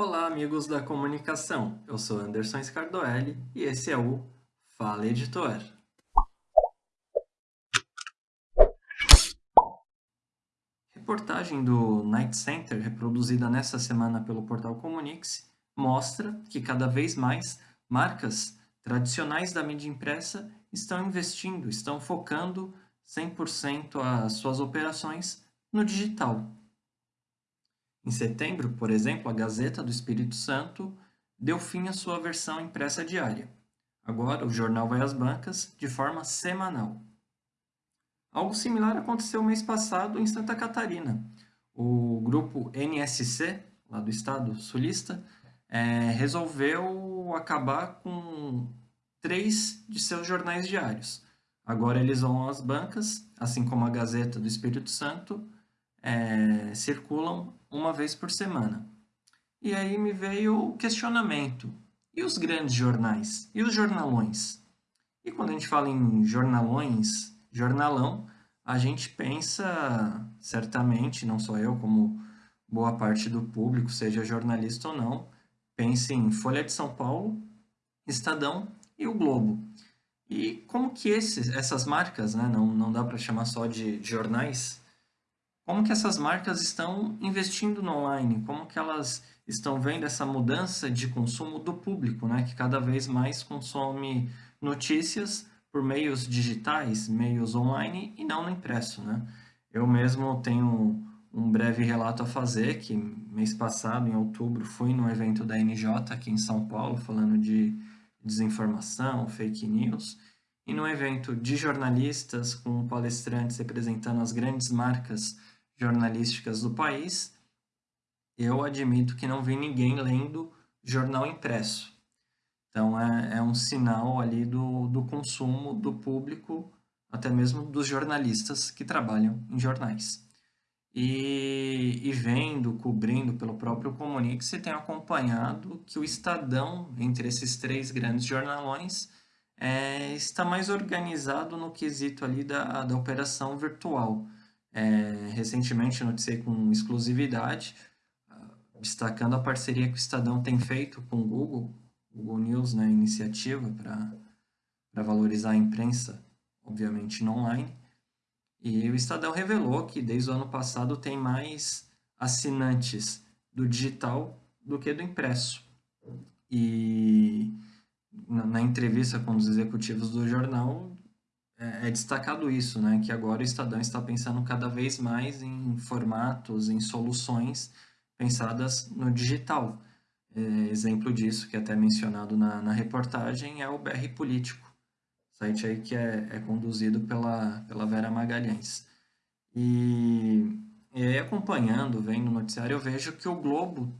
Olá, amigos da comunicação. Eu sou Anderson Scardoelli e esse é o Fala Editor. Reportagem do Night Center, reproduzida nesta semana pelo portal Comunix, mostra que cada vez mais marcas tradicionais da mídia impressa estão investindo, estão focando 100% as suas operações no digital. Em setembro, por exemplo, a Gazeta do Espírito Santo deu fim à sua versão impressa diária. Agora, o jornal vai às bancas de forma semanal. Algo similar aconteceu mês passado em Santa Catarina. O grupo NSC, lá do estado sulista, é, resolveu acabar com três de seus jornais diários. Agora eles vão às bancas, assim como a Gazeta do Espírito Santo, é, circulam uma vez por semana. E aí me veio o questionamento. E os grandes jornais? E os jornalões? E quando a gente fala em jornalões, jornalão, a gente pensa, certamente, não só eu, como boa parte do público, seja jornalista ou não, pense em Folha de São Paulo, Estadão e o Globo. E como que esses, essas marcas, né, não, não dá para chamar só de jornais, como que essas marcas estão investindo no online, como que elas estão vendo essa mudança de consumo do público, né, que cada vez mais consome notícias por meios digitais, meios online e não no impresso, né? Eu mesmo tenho um breve relato a fazer, que mês passado, em outubro, fui no evento da NJ aqui em São Paulo, falando de desinformação, fake news, e no evento de jornalistas, com palestrantes representando as grandes marcas jornalísticas do país, eu admito que não vi ninguém lendo jornal impresso. Então, é, é um sinal ali do, do consumo do público, até mesmo dos jornalistas que trabalham em jornais. E, e vendo, cobrindo pelo próprio Comunique, você tem acompanhado que o Estadão, entre esses três grandes jornalões, é, está mais organizado no quesito ali da, da operação virtual. É, recentemente noticiei com exclusividade, ah, destacando a parceria que o Estadão tem feito com o Google, Google News, né, iniciativa para valorizar a imprensa, obviamente no online. E o Estadão revelou que desde o ano passado tem mais assinantes do digital do que do impresso. E na, na entrevista com os executivos do jornal, é, é, destacado isso, né? Que agora o Estadão está pensando cada vez mais em formatos, em soluções pensadas no digital. É, exemplo disso, que é até mencionado na, na reportagem, é o BR Político, site aí que é, é conduzido pela, pela Vera Magalhães. E, e aí, acompanhando, vendo o noticiário, eu vejo que o Globo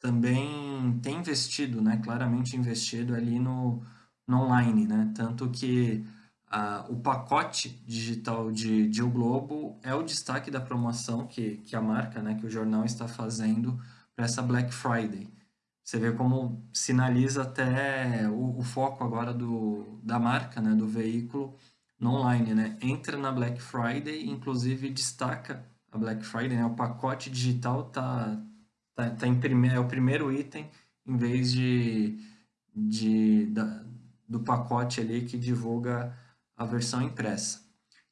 também tem investido, né? Claramente investido ali no, no online, né? Tanto que o pacote digital de, de O Globo é o destaque da promoção que, que a marca, né, que o jornal está fazendo para essa Black Friday. Você vê como sinaliza até o, o, foco agora do, da marca, né, do veículo no online. Né? Entra na Black Friday, inclusive destaca a Black Friday, né? o pacote digital tá, tá, tá em prime, é o primeiro item em vez de, de, da, do pacote ali que divulga a versão impressa.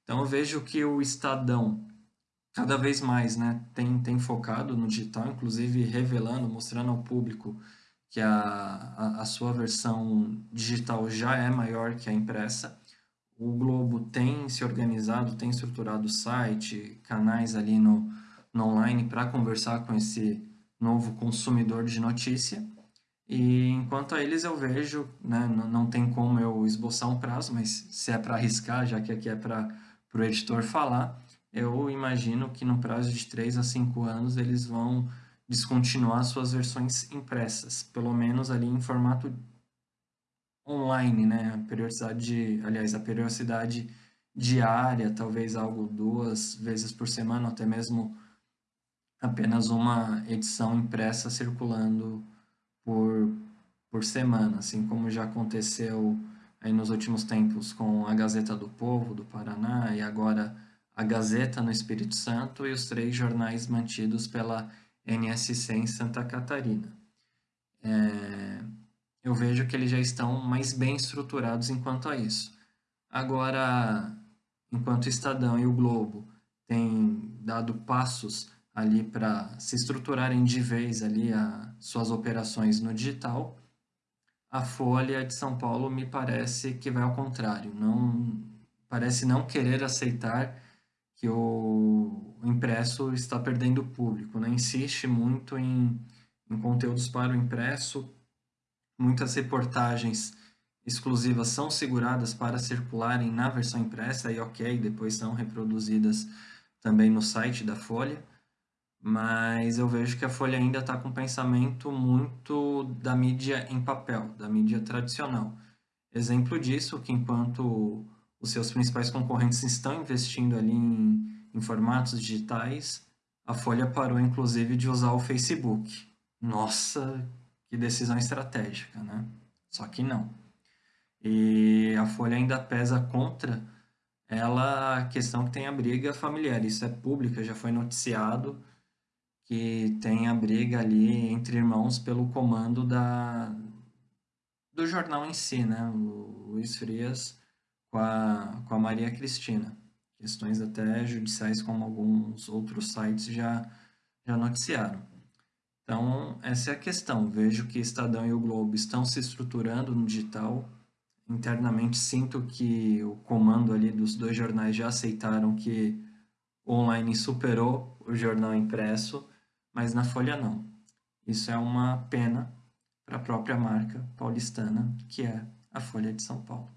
Então eu vejo que o Estadão cada vez mais né, tem, tem focado no digital, inclusive revelando, mostrando ao público que a, a, a, sua versão digital já é maior que a impressa. O Globo tem se organizado, tem estruturado o site, canais ali no, no online para conversar com esse novo consumidor de notícia. E enquanto a eles eu vejo, né, não, tem como eu esboçar um prazo, mas se é para arriscar, já que aqui é para o editor falar, eu imagino que no prazo de 3 a 5 anos eles vão descontinuar suas versões impressas, pelo menos ali em formato online, né? A periodicidade, aliás, a periodicidade diária, talvez algo duas vezes por semana, até mesmo apenas uma edição impressa circulando por, por semana, assim como já aconteceu aí nos últimos tempos com a Gazeta do Povo do Paraná e agora a Gazeta no Espírito Santo e os três jornais mantidos pela NSC em Santa Catarina. é, eu vejo que eles já estão mais bem estruturados enquanto a isso. Agora, enquanto o Estadão e o Globo têm dado passos ali para se estruturarem de vez ali a suas operações no digital, a Folha de São Paulo me parece que vai ao contrário, não parece não querer aceitar que o impresso está perdendo público, né? insiste muito em, em conteúdos para o impresso, muitas reportagens exclusivas são seguradas para circularem na versão impressa e ok, depois são reproduzidas também no site da Folha, mas eu vejo que a Folha ainda está com um pensamento muito da mídia em papel, da mídia tradicional. Exemplo disso, que enquanto os seus principais concorrentes estão investindo ali em, em formatos digitais, a Folha parou inclusive de usar o Facebook. Nossa, que decisão estratégica, né? Só que não. E a Folha ainda pesa contra ela a questão que tem a briga familiar. Isso é pública, já foi noticiado que tem a briga ali entre irmãos pelo comando da, do jornal em si, né? O Luiz Frias com a, com a Maria Cristina. Questões até judiciais, como alguns outros sites já, já noticiaram. Então, essa é a questão. Vejo que Estadão e o Globo estão se estruturando no digital. Internamente, sinto que o comando ali dos dois jornais já aceitaram que o online superou o jornal impresso, mas na Folha não. Isso é uma pena para a própria marca paulistana, que é a Folha de São Paulo.